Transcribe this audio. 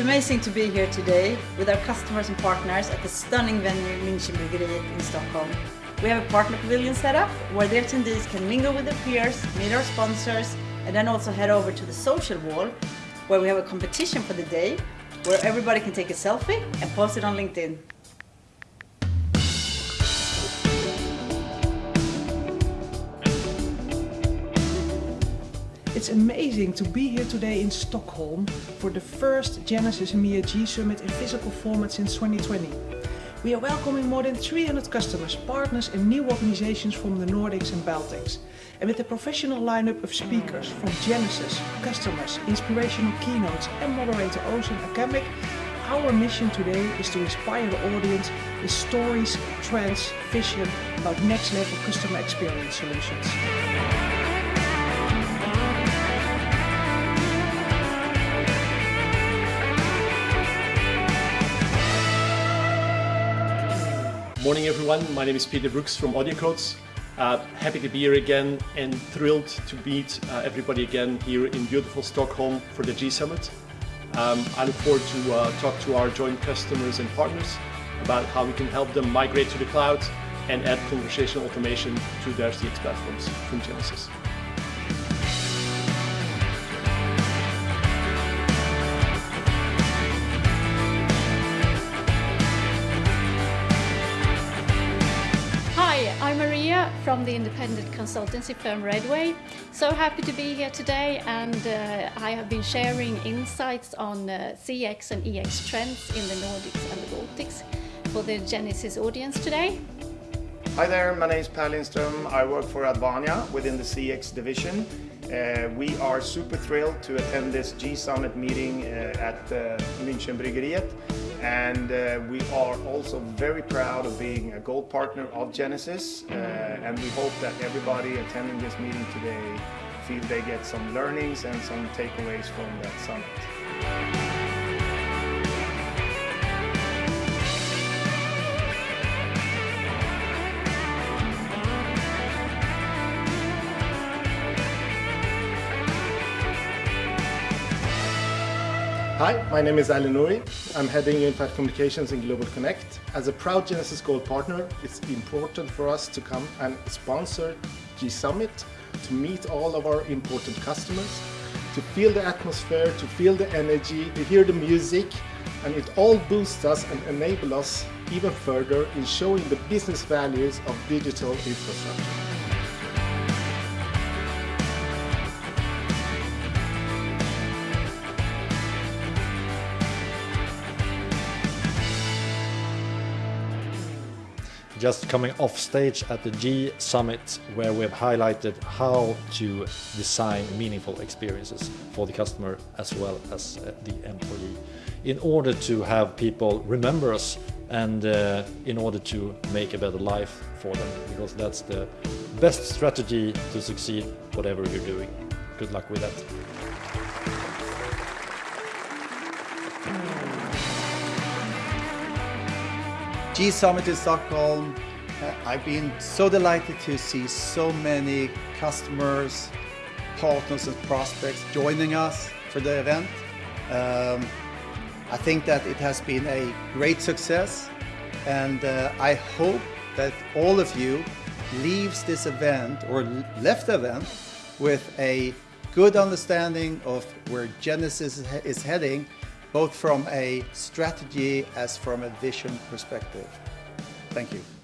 It's amazing to be here today with our customers and partners at the stunning venue Münchenbryggeriet in Stockholm. We have a partner pavilion set up where the attendees can mingle with their peers, meet our sponsors, and then also head over to the social wall where we have a competition for the day where everybody can take a selfie and post it on LinkedIn. It's amazing to be here today in Stockholm for the first Genesys EMEA G Summit in physical format since 2020. We are welcoming more than 300 customers, partners and new organizations from the Nordics and Baltics. And with a professional lineup of speakers from Genesys, customers, inspirational keynotes and moderator Ocean Akamic, our mission today is to inspire the audience with stories, trends, vision about next level customer experience solutions. Morning everyone, my name is Peter Brooks from AudioCodes. Uh, happy to be here again and thrilled to meet uh, everybody again here in beautiful Stockholm for the G Summit. Um, I look forward to uh, talk to our joint customers and partners about how we can help them migrate to the cloud and add conversational automation to their CX platforms from Genesys. Maria from the independent consultancy firm Redway. So happy to be here today and uh, I have been sharing insights on uh, CX and EX trends in the Nordics and the Baltics for the Genesys audience today. Hi there, my name is Per Lindström. I work for Advania within the CX division. Uh, we are super thrilled to attend this G Summit meeting uh, at uh, Münchenbryggeriet and uh, we are also very proud of being a gold partner of Genesys uh, and we hope that everybody attending this meeting today feel they get some learnings and some takeaways from that summit. Hi, my name is Ali Nouri. I'm heading Unified Communications in Global Connect. As a proud Genesys Gold partner, it's important for us to come and sponsor G Summit to meet all of our important customers, to feel the atmosphere, to feel the energy, to hear the music, and it all boosts us and enables us even further in showing the business values of digital infrastructure. Just coming off stage at the G Summit where we've highlighted how to design meaningful experiences for the customer as well as uh, the employee in order to have people remember us and uh, in order to make a better life for them because that's the best strategy to succeed whatever you're doing. Good luck with that. G Summit in Stockholm. Uh, I've been so delighted to see so many customers, partners and prospects joining us for the event. Um, I think that it has been a great success and uh, I hope that all of you leaves this event or left the event with a good understanding of where Genesys is heading both from a strategy as from a vision perspective. Thank you.